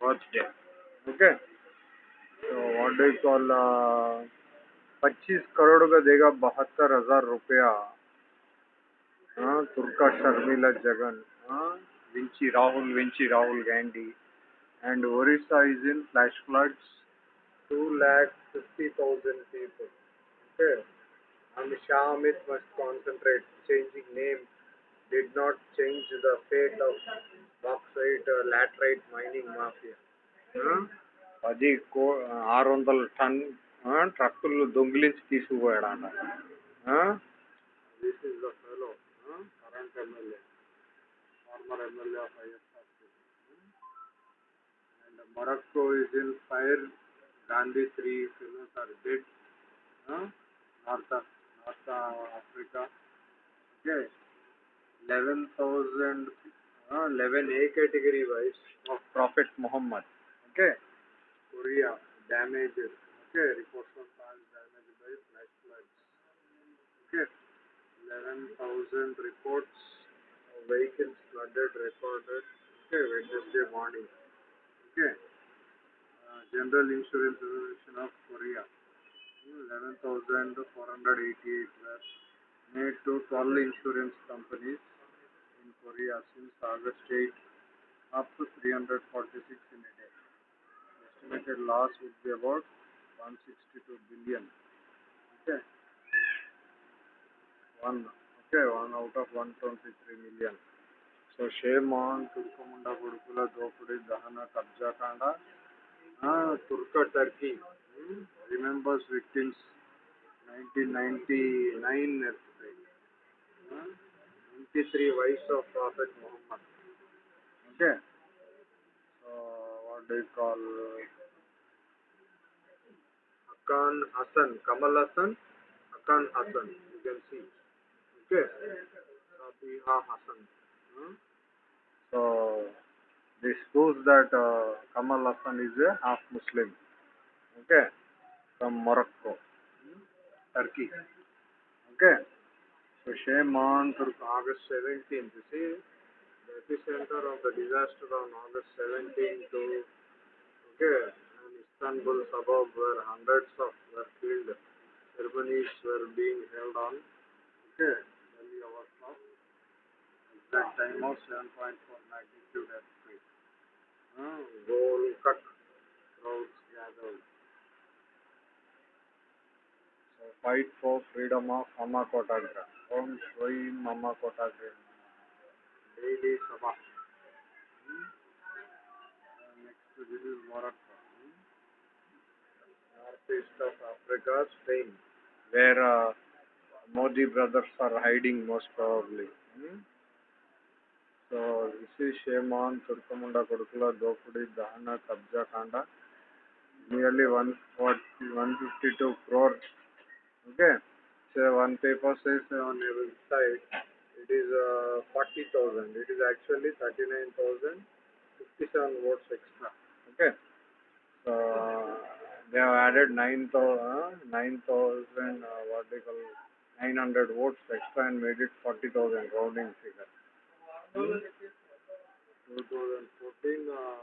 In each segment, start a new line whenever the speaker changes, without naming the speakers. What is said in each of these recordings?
birthday okay तो what do call पच्चीस करोड़ का देगा बहत्तर हज़ार रुपया। हाँ, तुर्का शर्मिला जगन हाँ, विंची, Rahul Vinci, Rahul Gandhi and Orissa is in flash floods two lakh fifty thousand people okay हम Shah Amit must concentrate changing name did not change the fate bauxite laterite mining mafia. పది కో ఆరు వందల టన్ ట్రక్కులు దొంగిలించి తీసుకుపోయాడు అన్న current former MLA of ISR and Morocco is in fire Gandhi three films are dead north north Africa okay eleven thousand Uh, Eleven A category wise of Prophet Muhammad. Okay. Korea damages. Okay. Reports of cars damaged by flash floods. Okay. Eleven thousand reports of vehicles flooded recorded. Okay. Wednesday morning. Okay. Uh, General Insurance Association of Korea. 11,488 were made to 12 insurance companies in Korea since August 8 up to 346 in a day. Estimated loss would be about 162 billion. Okay. One. Okay, one out of 123 million. So shame on Turkomunda Gurukula Dropudi Dahana Kabja Kanda. Ah, Turka Turkey hmm? remembers victims 1999 earthquake. Hmm? 63 wives of Prophet Muhammad. Okay. So, what do you call? Akan Hassan, Kamal Hassan, Akan Hassan. You can see. Okay. Sabiha Hassan. Hmm? So, this proves that uh, Kamal Hassan is a half Muslim. Okay. From Morocco, Turkey. Okay. On Turk August 17th. You see, the epicenter of the disaster on August 17th to okay, an Istanbul suburb where hundreds of were killed. Ceremonies were being held on. Okay, early hours of exact time of 7.4 magnitude earthquake. Uh, Golkak crowds gathered. So fight for freedom of Mama Kotagra. Om Shri Mama Kotagra. Daily Sabha. Hmm? Uh, next to this is Morocco. Hmm? Northeast of Africa, Spain, where uh, Modi brothers are hiding most probably. Hmm? So this is shame on తుర్కముండ కొడుకుల దోపిడీ దహన కబ్జా కాండ nearly one forty one fifty two crore okay one paper says on every side it is uh, 40,000. It is actually 39,057 votes extra. Okay. So they have added 9,000, uh, 9, uh, what they call 900 votes extra and made it 40,000 rounding figure. Hmm. 2014, 14% uh,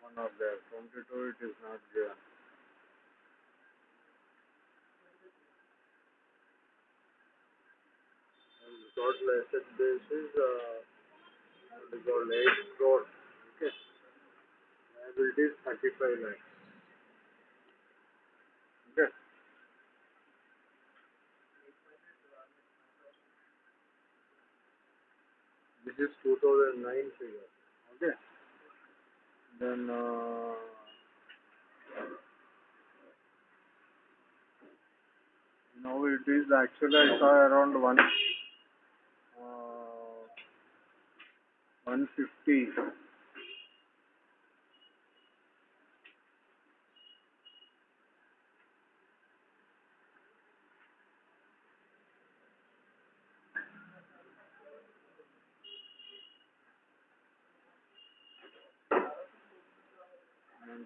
one of their 22 it is not given. And total asset base is uh, called 8 crore. Okay. Liability is 35 lakhs. Okay. This is 2009 figure. Okay. Then uh, now it is actually I saw around one and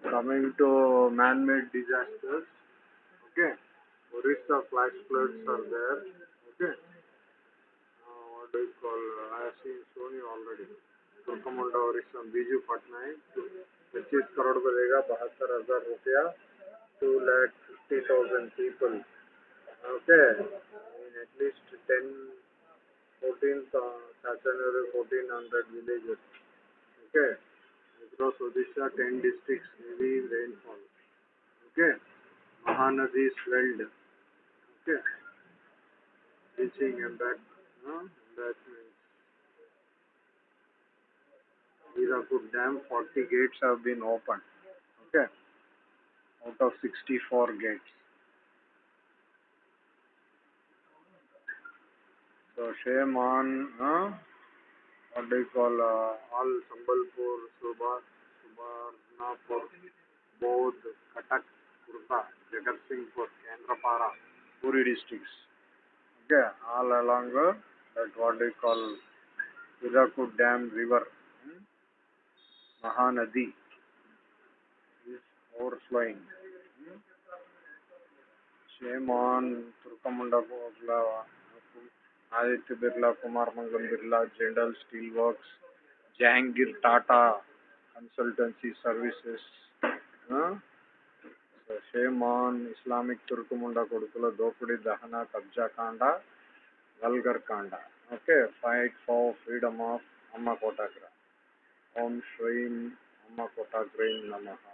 coming to man-made disasters okay Orissa flash floods are there okay. Uh, what do you call I have seen Sony already. कुमुंडा और इसमें बीजू पटनायक पच्चीस करोड़ बनेगा, बहत्तर हज़ार रुपया two lakh fifty thousand people okay at least ten fourteen fourteen hundred villages okay across Odisha ten district heavy rainfall okay Mahanadi swelled okay means Hirakud Dam, 40 gates have been opened. Okay. Out of 64 gates. So shame on, uh, what do you call, uh, all Sambalpur, Subha, Subarnapur, Bodh, Katak, Kurta, Jagat Singhpur, Kendrapara, Puri districts. Okay, all along uh, that what do you call Hirakud Dam river. Hmm? Overflowing. Hmm? Shame on Turkamunda Bogla, Aditya Birla, Kumar Mangalam Birla, Jindal Steelworks, Jahangir Tata Consultancy Services. Huh? So shame on Islamic Turkamunda Kodukula Dopudi Dahana Kabja Kanda, Vulgar Kanda. Okay, fight for freedom of Amma Kotagra. ओम श्रीं नम नमः।